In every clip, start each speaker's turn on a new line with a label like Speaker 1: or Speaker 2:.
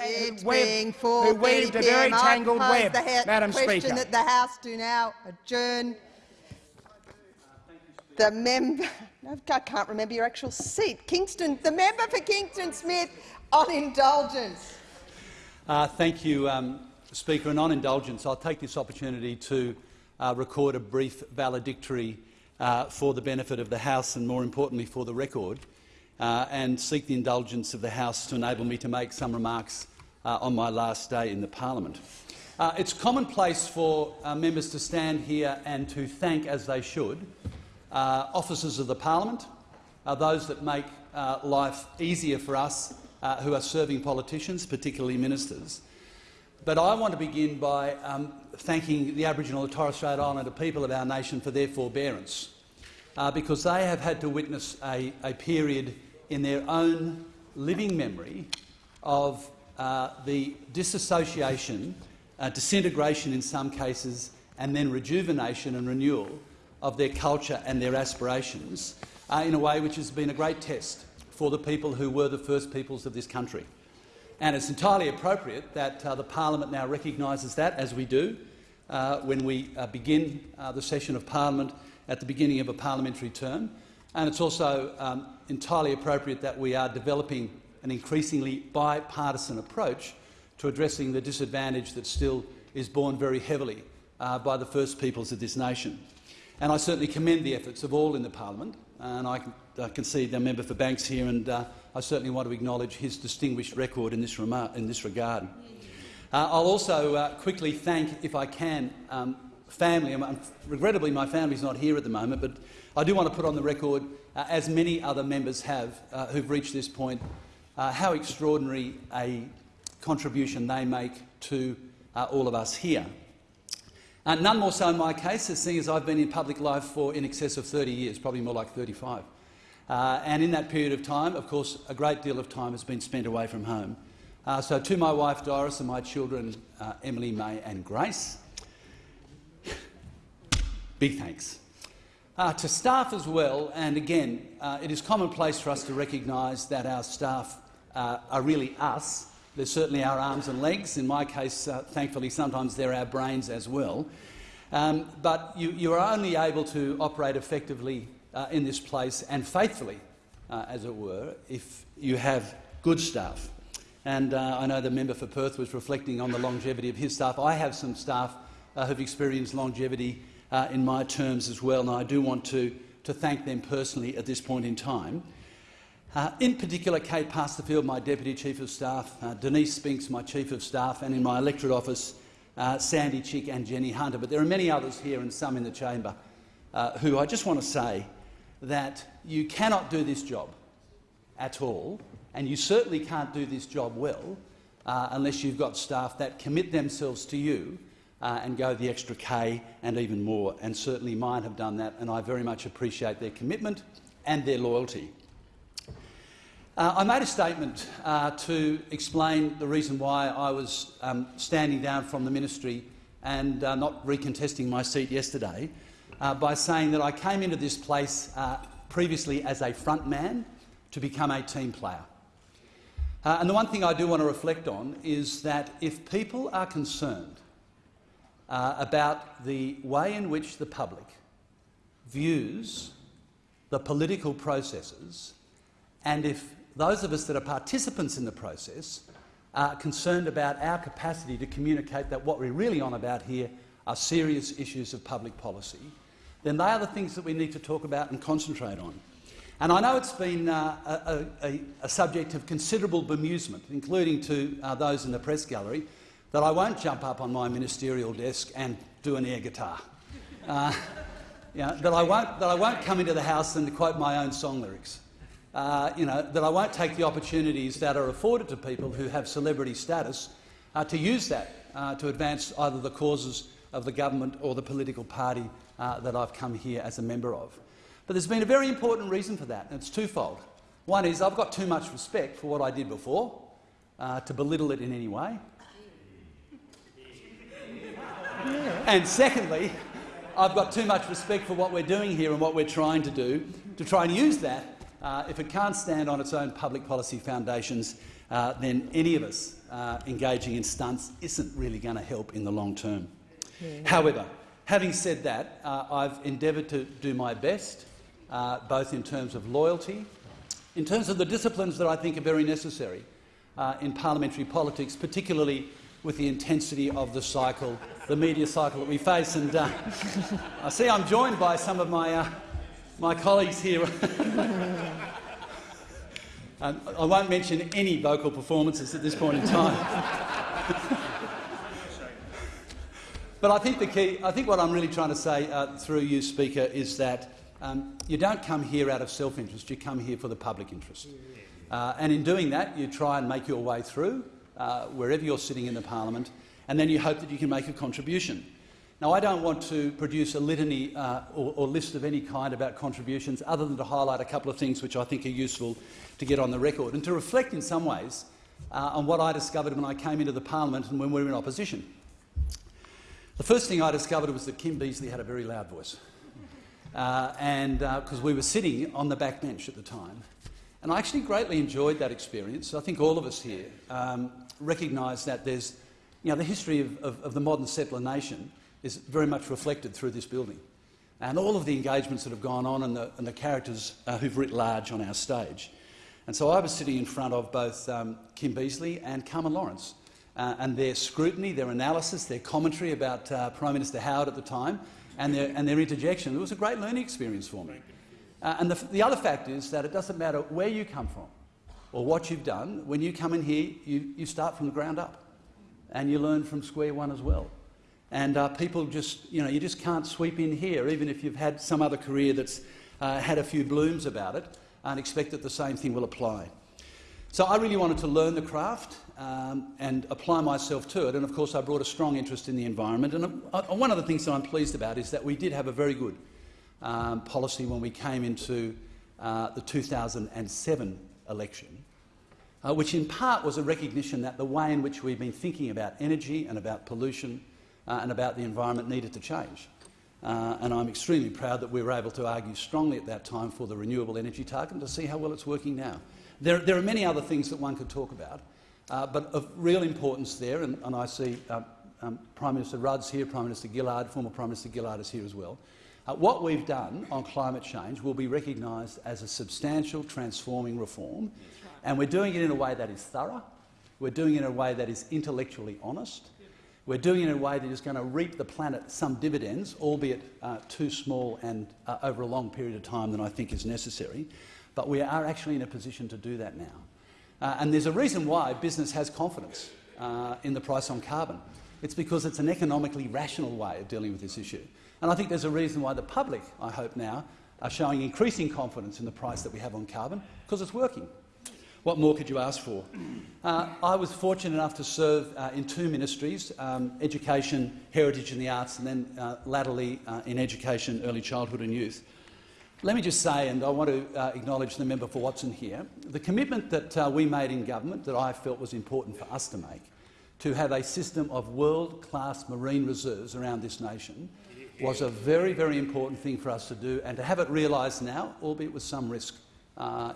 Speaker 1: It's
Speaker 2: web,
Speaker 1: being
Speaker 2: who weaved a very tangled web, Madam
Speaker 1: question
Speaker 2: Speaker.
Speaker 1: that the House do now adjourn. The member, I can't remember your actual seat. Kingston, the member for Kingsford Smith on indulgence.
Speaker 3: Uh, thank you, um, Speaker. And on indulgence, I'll take this opportunity to uh, record a brief valedictory uh, for the benefit of the House and, more importantly, for the record, uh, and seek the indulgence of the House to enable me to make some remarks uh, on my last day in the parliament. Uh, it's commonplace for uh, members to stand here and to thank, as they should, uh, officers of the parliament, uh, those that make life easier for us who are serving politicians, particularly ministers. But I want to begin by um, thanking the Aboriginal and Torres Strait Islander people of our nation for their forbearance, uh, because they have had to witness a, a period in their own living memory of uh, the disassociation, uh, disintegration in some cases, and then rejuvenation and renewal of their culture and their aspirations uh, in a way which has been a great test for the people who were the first peoples of this country. And it's entirely appropriate that uh, the parliament now recognises that, as we do, uh, when we uh, begin the session of parliament at the beginning of a parliamentary term. And it's also um, entirely appropriate that we are developing an increasingly bipartisan approach to addressing the disadvantage that still is borne very heavily uh, by the first peoples of this nation. And I certainly commend the efforts of all in the parliament, and I can, uh, can see the member for Banks here, and uh, I certainly want to acknowledge his distinguished record in this, in this regard. Uh, I'll also uh, quickly thank, if I can, um, family. Regrettably, my family's not here at the moment, but I do want to put on the record, as many other members have uh, who've reached this point, uh, how extraordinary a contribution they make to uh, all of us here. Uh, none more so in my case, as seeing as I've been in public life for in excess of 30 years, probably more like 35. Uh, and in that period of time, of course, a great deal of time has been spent away from home. Uh, so to my wife Doris and my children uh, Emily, May and Grace, big thanks. Uh, to staff as well, and again, uh, it is commonplace for us to recognise that our staff uh, are really us. They're certainly our arms and legs. In my case, uh, thankfully, sometimes they're our brains as well. Um, but you, you, are only able to operate effectively uh, in this place and faithfully, uh, as it were, if you have good staff. And I know the member for Perth was reflecting on the longevity of his staff. I have some staff who've experienced longevity uh, in my terms as well, and I do want to, to thank them personally at this point in time. Uh, in particular, Kate Pasterfield, my Deputy Chief of Staff, uh, Denise Spinks, my Chief of Staff, and in my electorate office, uh, Sandy Chick and Jenny Hunter. But there are many others here and some in the chamber uh, who I just want to say that you cannot do this job at all, and you certainly can't do this job well uh, unless you've got staff that commit themselves to you uh, and go the extra K and even more. And certainly mine have done that, and I very much appreciate their commitment and their loyalty. Uh, I made a statement uh, to explain the reason why I was um, standing down from the ministry and uh, not recontesting my seat yesterday uh, by saying that I came into this place uh, previously as a front man to become a team player. Uh, and the one thing I do want to reflect on is that if people are concerned uh, about the way in which the public views the political processes and if those of us that are participants in the process are concerned about our capacity to communicate that what we're really on about here are serious issues of public policy, then they are the things that we need to talk about and concentrate on. And I know it's been uh, a, a, a, subject of considerable bemusement, including to uh, those in the press gallery, that I won't jump up on my ministerial desk and do an air guitar. Uh, you know, that, I won't, that I won't come into the House and quote my own song lyrics. Uh, you know, that I won't take the opportunities that are afforded to people who have celebrity status uh, to use that uh, to advance either the causes of the government or the political party uh, that I've come here as a member of. But there's been a very important reason for that, and it's twofold. One is I've got too much respect for what I did before, uh, to belittle it in any way. And secondly, I've got too much respect for what we're doing here and what we're trying to do to try and use that, uh, if it can't stand on its own public policy foundations, uh, then any of us uh, engaging in stunts isn't really going to help in the long term. Yeah. However, having said that, uh, I've endeavoured to do my best, uh, both in terms of loyalty, in terms of the disciplines that I think are very necessary uh, in parliamentary politics, particularly with the intensity of the cycle, the media cycle that we face. And uh, I see I'm joined by some of my, my colleagues here. Um, I won't mention any vocal performances at this point in time. but I think the key, I think what I'm really trying to say uh, through you, Speaker, is that um, you don't come here out of self-interest, you come here for the public interest. Uh, and in doing that, you try and make your way through, uh, wherever you're sitting in the parliament, and then you hope that you can make a contribution. Now, I don't want to produce a litany uh, or, or, list of any kind about contributions other than to highlight a couple of things which I think are useful to get on the record and to reflect in some ways uh, on what I discovered when I came into the parliament and when we were in opposition. The first thing I discovered was that Kim Beazley had a very loud voice, uh, and because uh, we were sitting on the back bench at the time. And I actually greatly enjoyed that experience. I think all of us here um, recognise that there's, you know, the history of, of, of the modern settler nation is very much reflected through this building. And all of the engagements that have gone on and the, and the characters uh, who've writ large on our stage. And so I was sitting in front of both um, Kim Beazley and Carmen Lawrence, uh, and their scrutiny, their analysis, their commentary about uh, Prime Minister Howard at the time, and their, and their interjection. It was a great learning experience for me. Uh, and the, the other fact is that it doesn't matter where you come from or what you've done. When you come in here, you, you start from the ground up, and you learn from square one as well. And uh, people just, you know, you just can't sweep in here, even if you've had some other career that's uh, had a few blooms about it, and expect that the same thing will apply. So I really wanted to learn the craft um, and apply myself to it, and of course I brought a strong interest in the environment. And uh, one of the things that I'm pleased about is that we did have a very good um, policy when we came into uh, the 2007 election, uh, which in part was a recognition that the way in which we've been thinking about energy and about pollution uh, and about the environment needed to change. Uh, and I'm extremely proud that we were able to argue strongly at that time for the renewable energy target and to see how well it's working now. There, there are many other things that one could talk about, uh, but of real importance there, and, and I see uh, um, Prime Minister Rudd's here, Prime Minister Gillard, former Prime Minister Gillard is here as well. Uh, what we've done on climate change will be recognised as a substantial transforming reform, and we're doing it in a way that is thorough, we're doing it in a way that is intellectually honest, we're doing it in a way that is going to reap the planet some dividends, albeit uh, too small and uh, over a long period of time than I think is necessary. But we are actually in a position to do that now. Uh, and there's a reason why business has confidence uh, in the price on carbon. It's because it's an economically rational way of dealing with this issue. And I think there's a reason why the public, I hope now, are showing increasing confidence in the price that we have on carbon, because it's working. What more could you ask for? Uh, I was fortunate enough to serve uh, in two ministries, um, education, heritage and the arts, and then uh, latterly uh, in education, early childhood and youth. Let me just say, and I want to uh, acknowledge the member for Watson here, the commitment that uh, we made in government that I felt was important for us to make, to have a system of world-class marine reserves around this nation, was a very, very important thing for us to do, and to have it realised now, albeit with some risk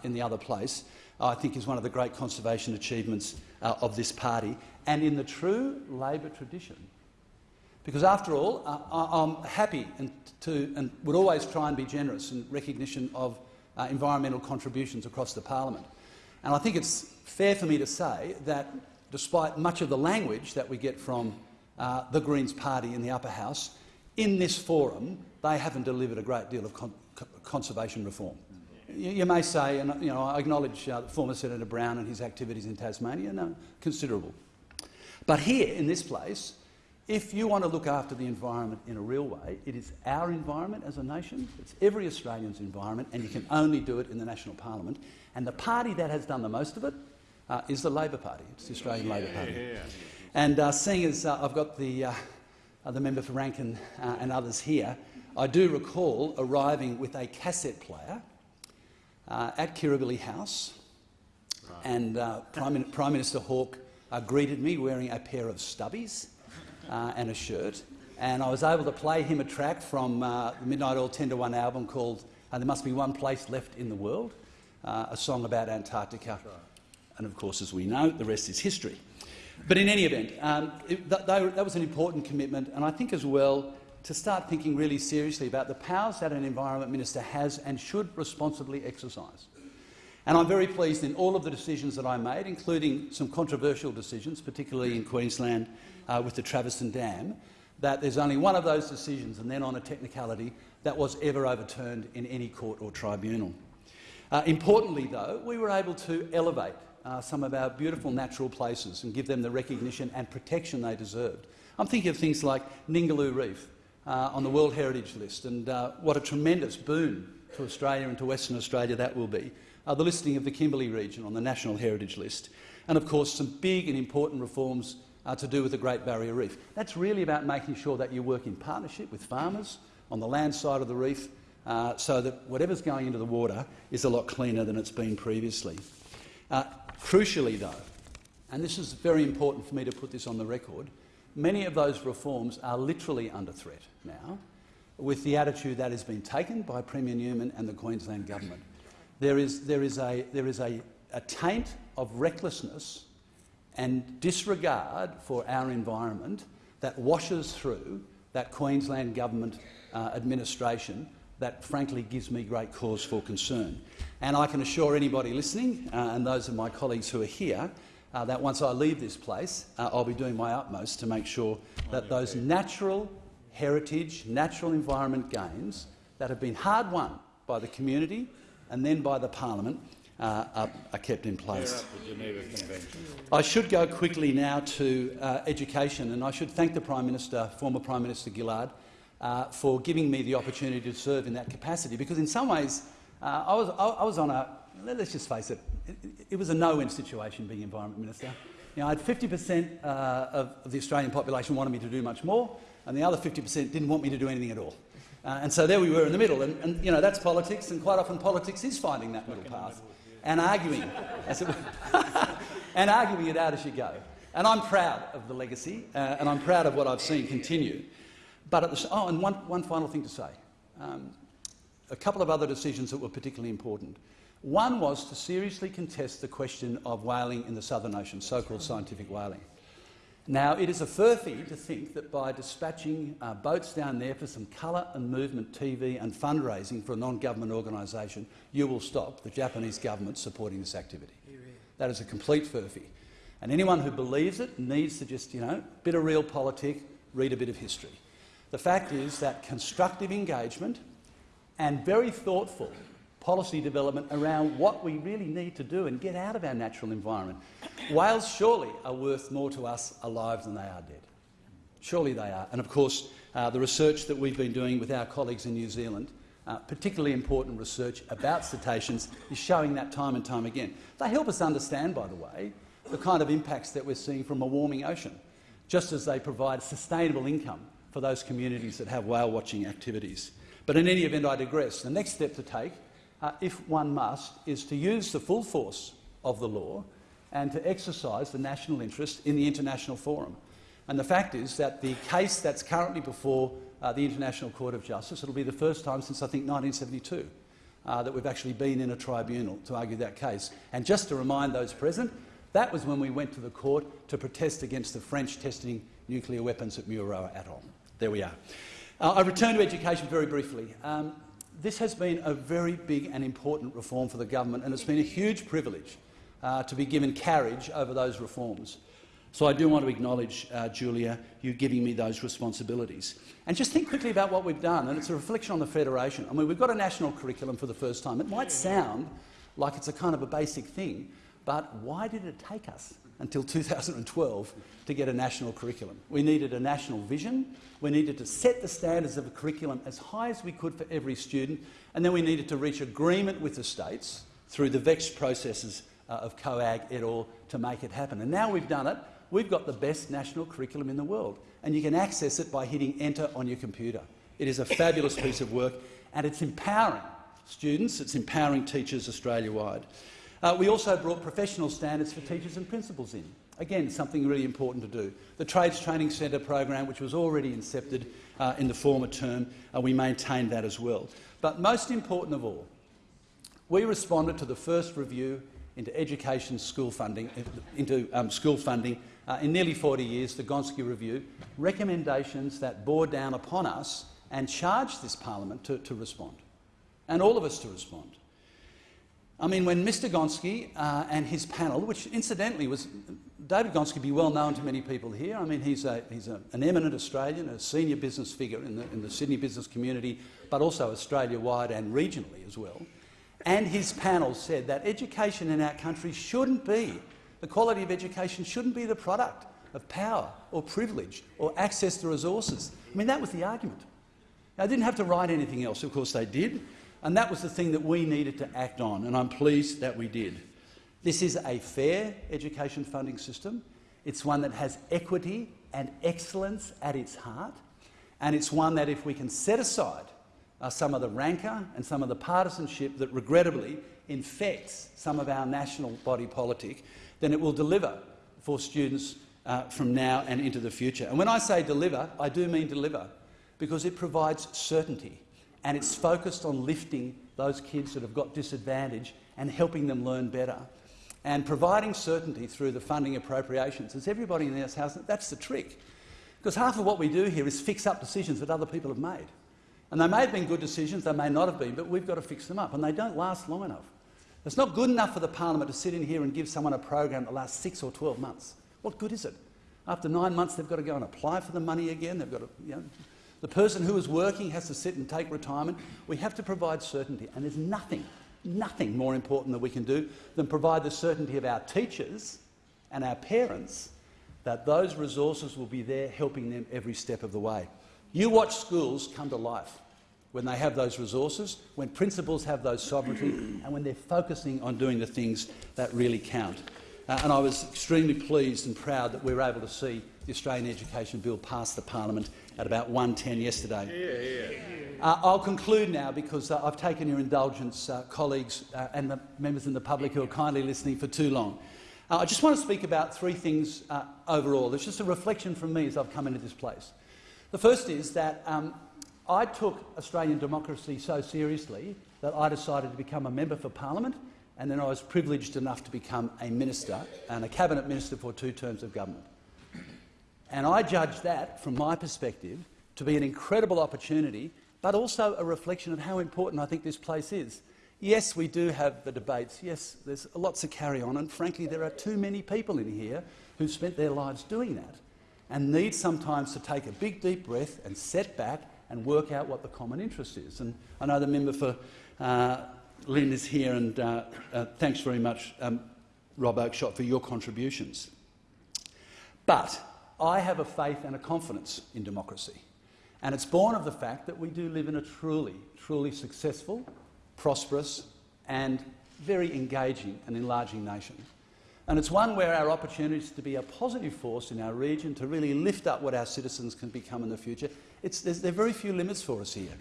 Speaker 3: in the other place, I think is one of the great conservation achievements uh, of this party, and in the true Labor tradition. Because after all, uh, I'm happy and, to, and would always try and be generous in recognition of uh, environmental contributions across the parliament. And I think it's fair for me to say that despite much of the language that we get from uh, the Greens party in the upper house, in this forum they haven't delivered a great deal of con conservation reform you, you, may say, and you know, I acknowledge uh, former Senator Brown and his activities in Tasmania, no, considerable. But here, in this place, if you want to look after the environment in a real way, it is our environment as a nation, it's every Australian's environment, and you can only do it in the National Parliament. And the party that has done the most of it uh, is the Labor Party. It's the Australian yeah, Labor Party. Yeah. And uh, seeing as uh, I've got the, uh, the member for Rankin uh, and others here, I do recall arriving with a cassette player uh, at Kirribilli House, right. and uh, Prime, Prime, Minister Hawke uh, greeted me wearing a pair of stubbies uh, and a shirt, and I was able to play him a track from uh, the Midnight Oil 10 to 1 album called There Must Be One Place Left in the World, a song about Antarctica. Right. And of course, as we know, the rest is history. But in any event, um, it, that, was an important commitment, and I think as well to start thinking really seriously about the powers that an Environment Minister has and should responsibly exercise. And I'm very pleased in all of the decisions that I made, including some controversial decisions, particularly in Queensland uh, with the Traveston Dam, that there's only one of those decisions, and then on a technicality, that was ever overturned in any court or tribunal. Uh, importantly, though, we were able to elevate uh, some of our beautiful natural places and give them the recognition and protection they deserved. I'm thinking of things like Ningaloo Reef uh, on the World Heritage List, and uh, what a tremendous boon to Australia and to Western Australia that will be. Uh, the listing of the Kimberley region on the National Heritage List, and of course some big and important reforms uh, to do with the Great Barrier Reef. That's really about making sure that you work in partnership with farmers on the land side of the reef uh, so that whatever's going into the water is a lot cleaner than it's been previously. Uh, crucially, though, and this is very important for me to put this on the record, many of those reforms are literally under threat now with the attitude that has been taken by Premier Newman and the Queensland government. There is, there is, a, there is a, a taint of recklessness and disregard for our environment that washes through that Queensland government uh, administration that frankly gives me great cause for concern. And I can assure anybody listening, uh, and those of my colleagues who are here, uh, that once I leave this place, uh, I'll be doing my utmost to make sure that those natural heritage, natural environment gains that have been hard won by the community and then by the parliament uh, are, are, kept in place. I should go quickly now to uh, education, and I should thank the Prime Minister, former Prime Minister Gillard, uh, for giving me the opportunity to serve in that capacity, because in some ways uh, I, was, I, I, was on a, let's just face it, it, it was a no-win situation being Environment Minister. You know, I had 50 per cent uh, of, of the Australian population wanted me to do much more, and the other 50 per cent didn't want me to do anything at all. Uh, and so there we were in the middle, and, and, you know, that's politics, and quite often politics is finding that middle path and arguing, and arguing it out as you go. And I'm proud of the legacy, uh, and I'm proud of what I've seen continue. But at the, oh, and one, one final thing to say. Um, a couple of other decisions that were particularly important. One was to seriously contest the question of whaling in the Southern Ocean, so-called scientific whaling. Now, it is a furphy to think that by dispatching uh, boats down there for some colour and movement TV and fundraising for a non-government organisation, you will stop the Japanese government supporting this activity. That is a complete furphy. And anyone who believes it needs to just, you know, bit of realpolitik, read a bit of history. The fact is that constructive engagement and very thoughtful policy development around what we really need to do and get out of our natural environment. Whales surely are worth more to us alive than they are dead. Surely they are. And of course, uh, the research that we've been doing with our colleagues in New Zealand, uh, particularly important research about cetaceans, is showing that time and time again. They help us understand, by the way, the kind of impacts that we're seeing from a warming ocean, just as they provide sustainable income for those communities that have whale watching activities. But in any event, I digress. The next step to take, uh, if one must, is to use the full force of the law and to exercise the national interest in the international forum. And the fact is that the case that's currently before uh, the International Court of Justice, it'll be the first time since I think 1972 uh, that we've actually been in a tribunal to argue that case. And just to remind those present, that was when we went to the court to protest against the French testing nuclear weapons at Mururoa Atoll. There we are. Uh, I return to education very briefly. Um, this has been a very big and important reform for the government, and it's been a huge privilege uh, to be given carriage over those reforms. So I do want to acknowledge, uh, Julia, you giving me those responsibilities. And just think quickly about what we've done, and it's a reflection on the Federation. I mean, we've got a national curriculum for the first time. It might sound like it's a kind of a basic thing, but why did it take us until 2012 to get a national curriculum. We needed a national vision, we needed to set the standards of a curriculum as high as we could for every student, and then we needed to reach agreement with the states through the vexed processes uh, of COAG et al. to make it happen. And now we've done it, we've got the best national curriculum in the world, and you can access it by hitting enter on your computer. It is a fabulous piece of work, and it's empowering students, it's empowering teachers Australia-wide. Uh, we also brought professional standards for teachers and principals in. Again, something really important to do. The Trades Training Centre program, which was already incepted uh, in the former term, uh, we maintained that as well. But most important of all, we responded to the first review into education school funding, into um, school funding uh, in nearly 40 years, the Gonski Review, recommendations that bore down upon us and charged this parliament to, to respond, and all of us to respond. I mean, when Mr Gonski uh, and his panel, which incidentally was David Gonski be well known to many people here. I mean, he's, a, he's a, an eminent Australian, a senior business figure in the, in the Sydney business community, but also Australia-wide and regionally as well. And his panel said that education in our country shouldn't be, the quality of education shouldn't be the product of power or privilege or access to resources. I mean, that was the argument. They didn't have to write anything else. Of course they did. And that was the thing that we needed to act on, and I'm pleased that we did. This is a fair education funding system. It's one that has equity and excellence at its heart, and it's one that, if we can set aside uh, some of the rancour and some of the partisanship that regrettably infects some of our national body politic, then it will deliver for students uh, from now and into the future. And when I say deliver, I do mean deliver, because it provides certainty and it's focused on lifting those kids that have got disadvantage and helping them learn better. And providing certainty through the funding appropriations. As everybody in this House, that's the trick. Because half of what we do here is fix up decisions that other people have made. And they may have been good decisions, they may not have been, but we've got to fix them up, and they don't last long enough. It's not good enough for the parliament to sit in here and give someone a program that lasts six or 12 months. What good is it? After nine months, they've got to go and apply for the money again. They've got to, you know, the person who is working has to sit and take retirement. We have to provide certainty, and there's nothing, nothing more important that we can do than provide the certainty of our teachers and our parents that those resources will be there helping them every step of the way. You watch schools come to life when they have those resources, when principals have those sovereignty, and when they're focusing on doing the things that really count. Uh, and I was extremely pleased and proud that we were able to see the Australian Education Bill pass the parliament at about 1.10 yesterday. Yeah, yeah. Uh, I'll conclude now because uh, I've taken your indulgence, uh, colleagues uh, and the members in the public who are kindly listening for too long. Uh, I just want to speak about three things overall. It's just a reflection from me as I've come into this place. The first is that um, I took Australian democracy so seriously that I decided to become a member for parliament and then I was privileged enough to become a minister and a cabinet minister for two terms of government. And I judge that, from my perspective, to be an incredible opportunity, but also a reflection of how important I think this place is. Yes, we do have the debates. Yes, there's lots to carry on, and frankly, there are too many people in here who've spent their lives doing that and need sometimes to take a big, deep breath and set back and work out what the common interest is. And I know the member for uh, Lyne is here, and uh, uh, thanks very much, um, Rob Oakeshott, for your contributions. But I have a faith and a confidence in democracy. And it's born of the fact that we do live in a truly, truly successful, prosperous and very engaging and enlarging nation. And it's one where our opportunities to be a positive force in our region, to really lift up what our citizens can become in the future, it's, there are very few limits for us here.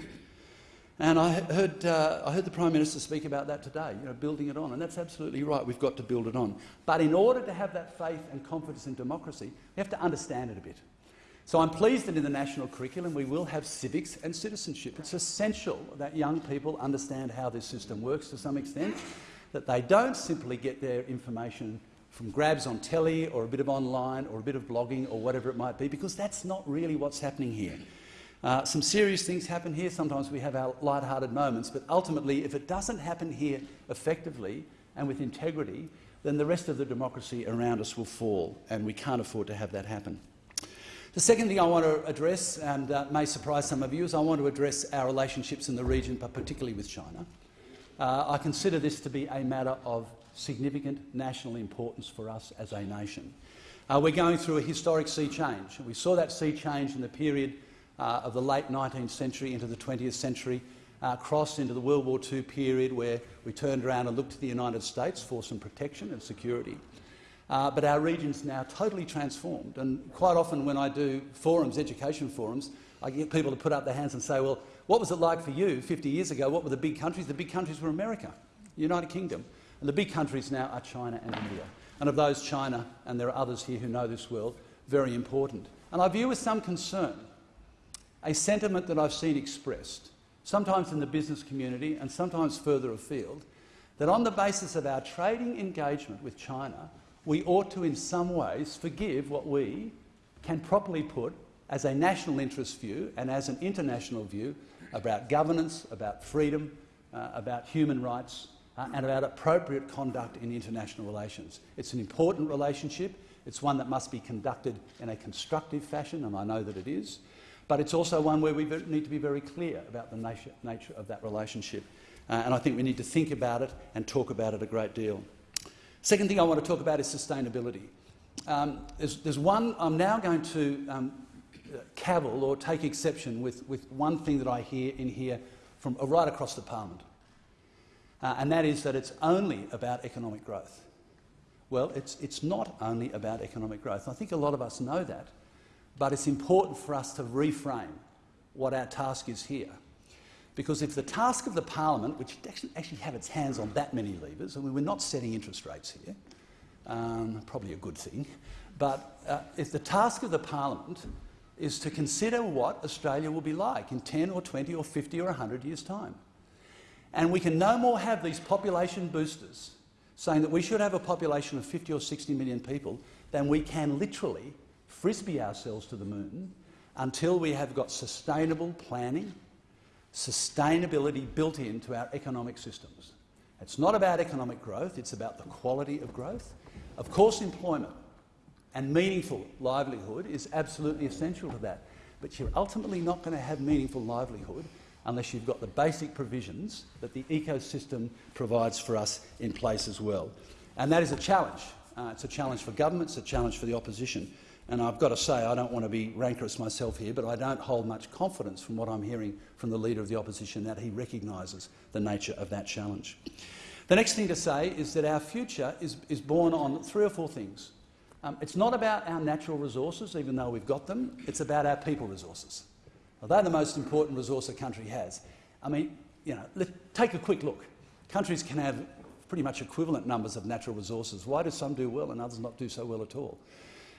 Speaker 3: And I heard, uh, I heard the Prime Minister speak about that today, you know, building it on, and that's absolutely right. We've got to build it on. But in order to have that faith and confidence in democracy, we have to understand it a bit. So I'm pleased that in the national curriculum we will have civics and citizenship. It's essential that young people understand how this system works to some extent, that they don't simply get their information from grabs on telly or a bit of online or a bit of blogging or whatever it might be, because that's not really what's happening here. Uh, some serious things happen here. Sometimes we have our light-hearted moments, but ultimately, if it doesn't happen here effectively and with integrity, then the rest of the democracy around us will fall, and we can't afford to have that happen. The second thing I want to address, and uh, may surprise some of you, is I want to address our relationships in the region, but particularly with China. Uh, I consider this to be a matter of significant national importance for us as a nation. Uh, we're going through a historic sea change. We saw that sea change in the period uh, of the late 19th century into the 20th century, uh, crossed into the World War II period where we turned around and looked to the United States for some protection and security. Uh, but our region's now totally transformed. And quite often when I do forums, education forums, I get people to put up their hands and say, well, what was it like for you 50 years ago? What were the big countries? The big countries were America, the United Kingdom. And the big countries now are China and India. And of those, China, and there are others here who know this world, very important. And I view with some concern a sentiment that I've seen expressed, sometimes in the business community and sometimes further afield, that on the basis of our trading engagement with China, we ought to in some ways forgive what we can properly put as a national interest view and as an international view about governance, about freedom, uh, about human rights uh, and about appropriate conduct in international relations. It's an important relationship. It's one that must be conducted in a constructive fashion, and I know that it is. But it's also one where we need to be very clear about the nature, nature of that relationship. Uh, and I think we need to think about it and talk about it a great deal. Second thing I want to talk about is sustainability. Um, there's, there's, one I'm now going to um, cavil or take exception with, with one thing that I hear in here from uh, right across the parliament, uh, and that is that it's only about economic growth. Well, it's, it's not only about economic growth. I think a lot of us know that, but it's important for us to reframe what our task is here. Because if the task of the parliament, which doesn't actually have its hands on that many levers, mean, we're not setting interest rates here, um, probably a good thing, but uh, if the task of the parliament is to consider what Australia will be like in 10 or 20 or 50 or 100 years' time. And we can no more have these population boosters saying that we should have a population of 50 or 60 million people than we can literally frisbee ourselves to the moon until we have got sustainable planning, sustainability built into our economic systems. It's not about economic growth, it's about the quality of growth. Of course, employment and meaningful livelihood is absolutely essential to that. But you're ultimately not going to have meaningful livelihood unless you've got the basic provisions that the ecosystem provides for us in place as well. And that is a challenge. Uh, it's a challenge for government, it's a challenge for the opposition. And I've got to say, I don't want to be rancorous myself here, but I don't hold much confidence from what I'm hearing from the Leader of the Opposition that he recognises the nature of that challenge. The next thing to say is that our future is, is born on three or four things. Um, it's not about our natural resources, even though we've got them. It's about our people resources. Well, they're the most important resource a country has. I mean, you know, let, take a quick look. Countries can have pretty much equivalent numbers of natural resources. Why do some do well and others not do so well at all?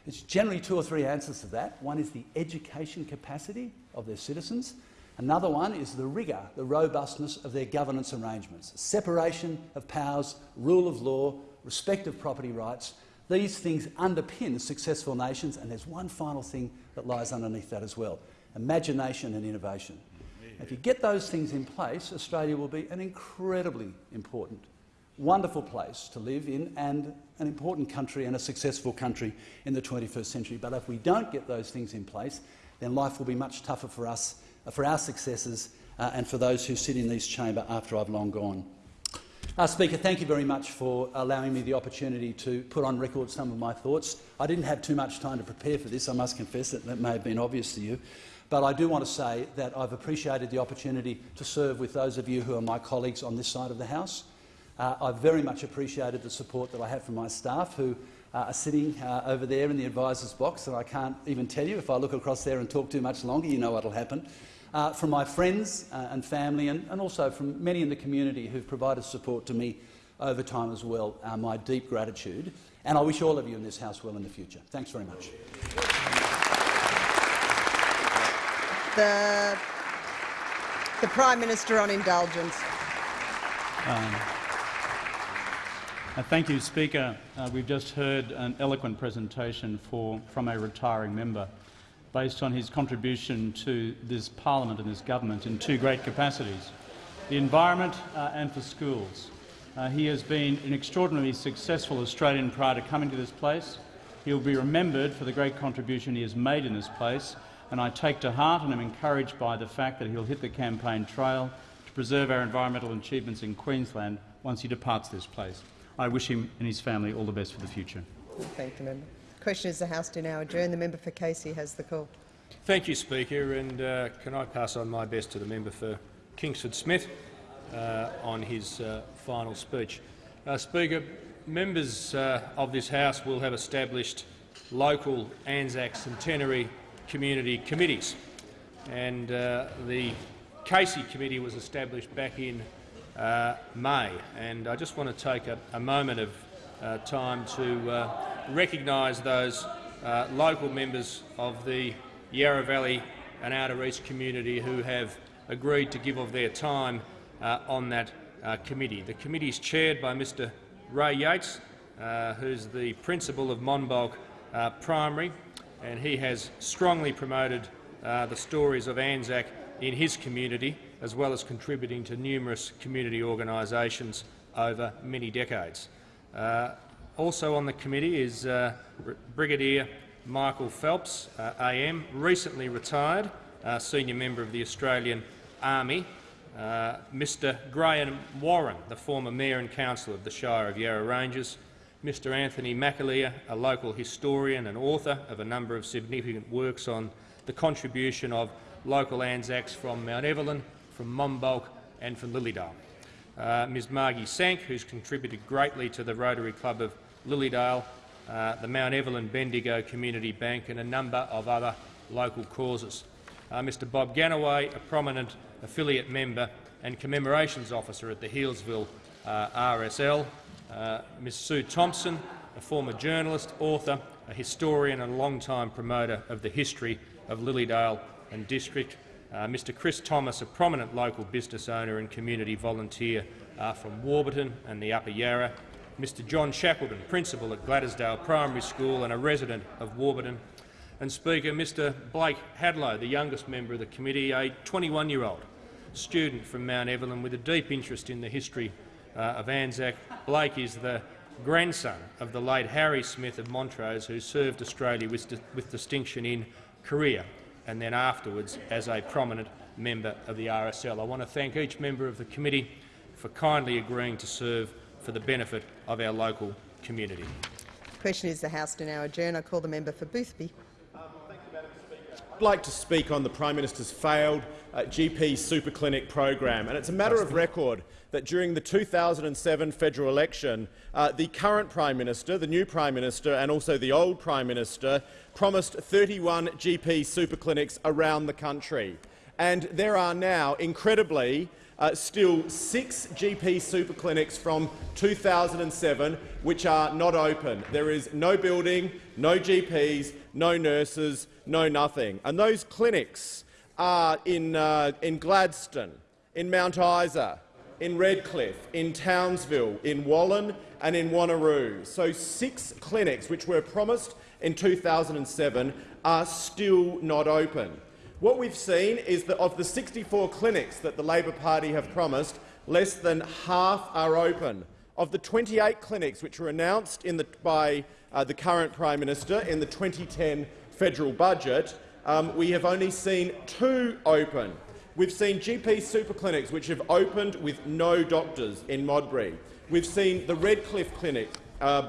Speaker 3: It's generally two or three answers to that. One is the education capacity of their citizens. Another one is the rigour, the robustness of their governance arrangements. Separation of powers, rule of law, respect of property rights, these things underpin successful nations, and there's one final thing that lies underneath that as well imagination and innovation. If you get those things in place, Australia will be an incredibly important, wonderful place to live in and an important country and a successful country in the 21st century. But if we don't get those things in place, then life will be much tougher for us, for our successors uh, and for those who sit in this chamber after I've long gone. Uh, Speaker, thank you very much for allowing me the opportunity to put on record some of my thoughts. I didn't have too much time to prepare for this, I must confess that that may have been obvious to you. But I do want to say that I've appreciated the opportunity to serve with those of you who are my colleagues on this side of the House. Uh, I've very much appreciated the support that I have from my staff who uh, are sitting uh, over there in the advisor's box, and I can't even tell you if I look across there and talk too much longer, you know what will happen uh, from my friends uh, and family, and, and, also from many in the community who've provided support to me over time as well, uh, my deep gratitude. And I wish all of you in this House well in the future. Thanks very much.
Speaker 1: The, the Prime Minister on indulgence.
Speaker 4: Um, uh, thank you, Speaker. Uh, we've just heard an eloquent presentation for, from a retiring member based on his contribution to this parliament and this government in two great capacities, the environment uh, and for schools. Uh, he has been an extraordinarily successful Australian prior to coming to this place. He will be remembered for the great contribution he has made in this place, and I take to heart and am encouraged by the fact that he will hit the campaign trail to preserve our environmental achievements in Queensland once he departs this place. I wish him and his family all the best for the future.
Speaker 1: Thank you, Member. Question is the House to now adjourn. The member for Casey has the call.
Speaker 5: Thank you, Speaker. And uh, can I pass on my best to the member for Kingsford Smith uh, on his uh, final speech. Uh, speaker, members uh, of this House will have established local Anzac Centenary community committees. And uh, the Casey Committee was established back in May. And I just want to take a, a moment of time to recognise those uh, local members of the Yarra Valley and Outer East community who have agreed to give of their time uh, on that uh, committee. The committee is chaired by Mr Ray Yates, uh, who's the principal of Monbulk uh, Primary, and he has strongly promoted uh, the stories of Anzac in his community, as well as contributing to numerous community organisations over many decades. Uh, also on the committee is uh, Brigadier Michael Phelps, uh, AM, recently retired, uh, senior member of the Australian Army, uh, Mr Graham Warren, the former Mayor and Councillor of the Shire of Yarra Ranges, Mr Anthony McAleer, a local historian and author of a number of significant works on the contribution of local Anzacs from Mount Evelyn, from Monbulk and from Lilydale. Uh, Ms Margie Sank, who's contributed greatly to the Rotary Club of Lilydale, uh, the Mount Evelyn Bendigo Community Bank and a number of other local causes. Uh, Mr Bob Ganaway, a prominent affiliate member and commemorations officer at the Healesville uh, RSL, uh, Ms Sue Thompson, a former journalist, author, a historian and a long-time promoter of the history of Lilydale and district, uh, Mr Chris Thomas, a prominent local business owner and community volunteer uh, from Warburton and the Upper Yarra, Mr John Shackleton, principal at Gladysdale Primary School and a resident of Warburton, and Speaker Mr Blake Hadlow, the youngest member of the committee, a 21-year-old student from Mount Evelyn with a deep interest in the history uh, of Anzac. Blake is the grandson of the late Harry Smith of Montrose, who served Australia with, with distinction in Korea and then afterwards as a prominent member of the RSL. I want to thank each member of the committee for kindly agreeing to serve for the benefit of our local community.
Speaker 1: The question is the House to now adjourn. I call the member for Boothby.
Speaker 6: I'd like to speak on the Prime Minister's failed uh, GP super clinic program. And it's a matter of record that during the 2007 federal election, uh, the current Prime Minister, the new Prime Minister and also the old Prime Minister promised 31 GP super clinics around the country. And there are now, incredibly, uh, still six GP super clinics from 2007 which are not open. There is no building, no GPs, no nurses, no nothing. And those clinics in, uh, in Gladstone, in Mount Isa, in Redcliffe, in Townsville, in Wallan and in Wanneroo. So six clinics which were promised in 2007 are still not open. What we've seen is that of the 64 clinics that the Labor Party have promised, less than half are open. Of the 28 clinics which were announced the, by uh, the current Prime Minister in the 2010 federal budget, um, we have only seen two open. We've seen GP super clinics which have opened with no doctors in Modbury. We've seen the Redcliffe Clinic uh,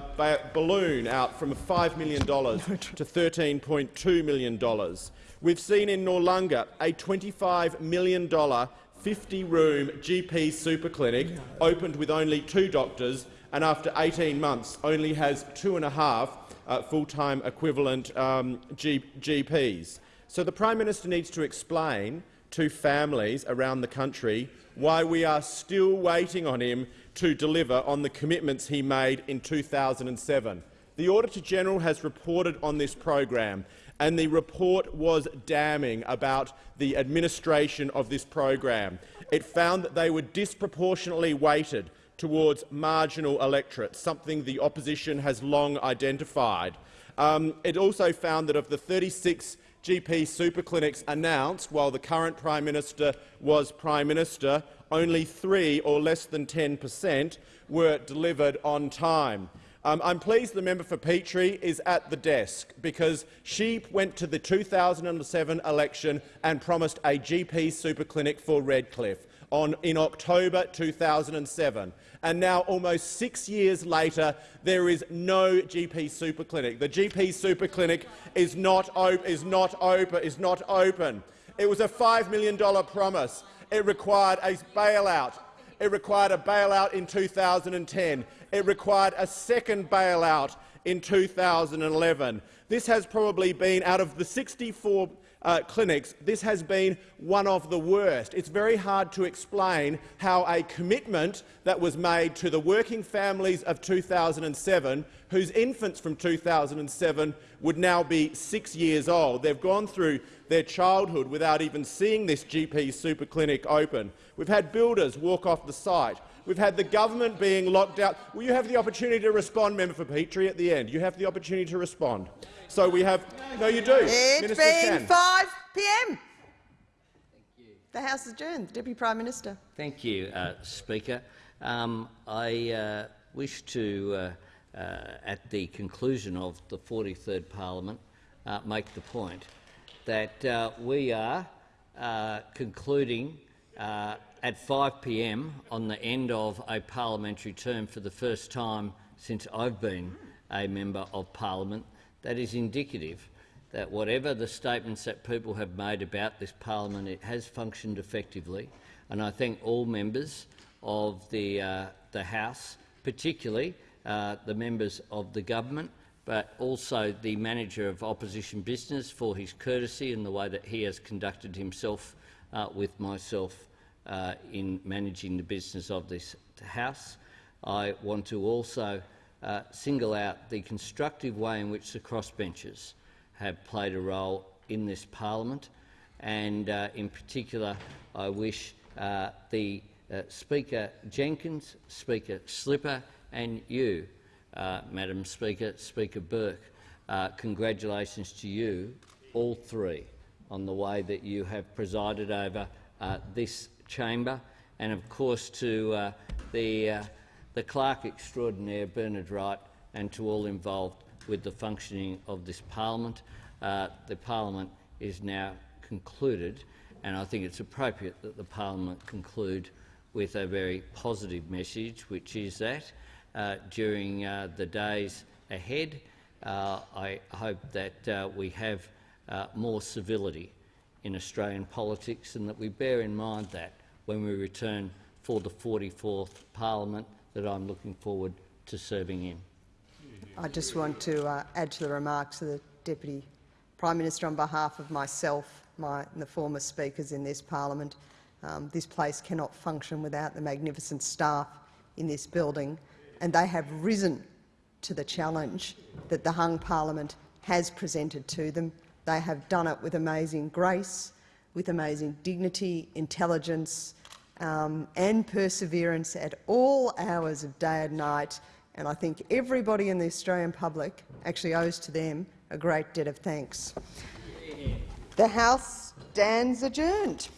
Speaker 6: balloon out from $5 million to $13.2 million. We've seen in Noarlunga a $25 million 50-room GP super clinic opened with only two doctors and after 18 months only has two and a half uh, full-time equivalent um, GPs. So the Prime Minister needs to explain to families around the country why we are still waiting on him to deliver on the commitments he made in 2007. The Auditor-General has reported on this program, and the report was damning about the administration of this program. It found that they were disproportionately weighted towards marginal electorates, something the opposition has long identified. Um, it also found that of the 36 GP superclinics announced while the current Prime Minister was Prime Minister, only three, or less than 10 per cent, were delivered on time. Um, I'm pleased the member for Petrie is at the desk because she went to the 2007 election and promised a GP superclinic for Redcliffe on, in October 2007 and now almost six years later there is no GP super clinic. The GP super clinic is not, is not, open, is not open. It was a $5 million promise. It required a bailout. It required a bailout in 2010. It required a second bailout in 2011. This has probably been, out of the 64 uh, clinics, this has been one of the worst. It's very hard to explain how a commitment that was made to the working families of 2007, whose infants from 2007 would now be six years old. They've gone through their childhood without even seeing this GP super clinic open. We've had builders walk off the site We've had the government being locked out. Will you have the opportunity to respond, Member for Petrie, at the end? You have the opportunity to respond. So we have— No, you do.
Speaker 1: It's
Speaker 6: Ministers
Speaker 1: been
Speaker 6: can.
Speaker 1: 5 p.m. The House is adjourned. The Deputy Prime Minister.
Speaker 7: Thank you, uh, Speaker. Um, I uh, wish to, uh, uh, at the conclusion of the 43rd Parliament, uh, make the point that uh, we are uh, concluding uh, at 5 p.m. on the end of a parliamentary term for the first time since I've been a member of parliament. That is indicative that whatever the statements that people have made about this parliament, it has functioned effectively. And I thank all members of the, uh, the House, particularly uh, the members of the government, but also the manager of opposition business for his courtesy and the way that he has conducted himself uh, with myself uh, in managing the business of this House. I want to also uh, single out the constructive way in which the crossbenchers have played a role in this parliament, and uh, in particular, I wish uh, the uh, Speaker Jenkins, Speaker Slipper, and you, uh, Madam Speaker, Speaker Burke, congratulations to you, all three, on the way that you have presided over uh, this chamber, and of course to the, the clerk extraordinaire Bernard Wright, and to all involved with the functioning of this parliament. Uh, the parliament is now concluded, and I think it's appropriate that the parliament conclude with a very positive message, which is that uh, during uh, the days ahead, uh, I hope that uh, we have uh, more civility in Australian politics and that we bear in mind that when we return for the 44th parliament that I'm looking forward to serving in.
Speaker 1: I just want to uh, add to the remarks of the Deputy Prime Minister on behalf of myself my, and the former speakers in this parliament. Um, this place cannot function without the magnificent staff in this building, and they have risen to the challenge that the hung parliament has presented to them. They have done it with amazing grace, with amazing dignity, intelligence um, and perseverance at all hours of day and night, and I think everybody in the Australian public actually owes to them a great debt of thanks. The House stands adjourned.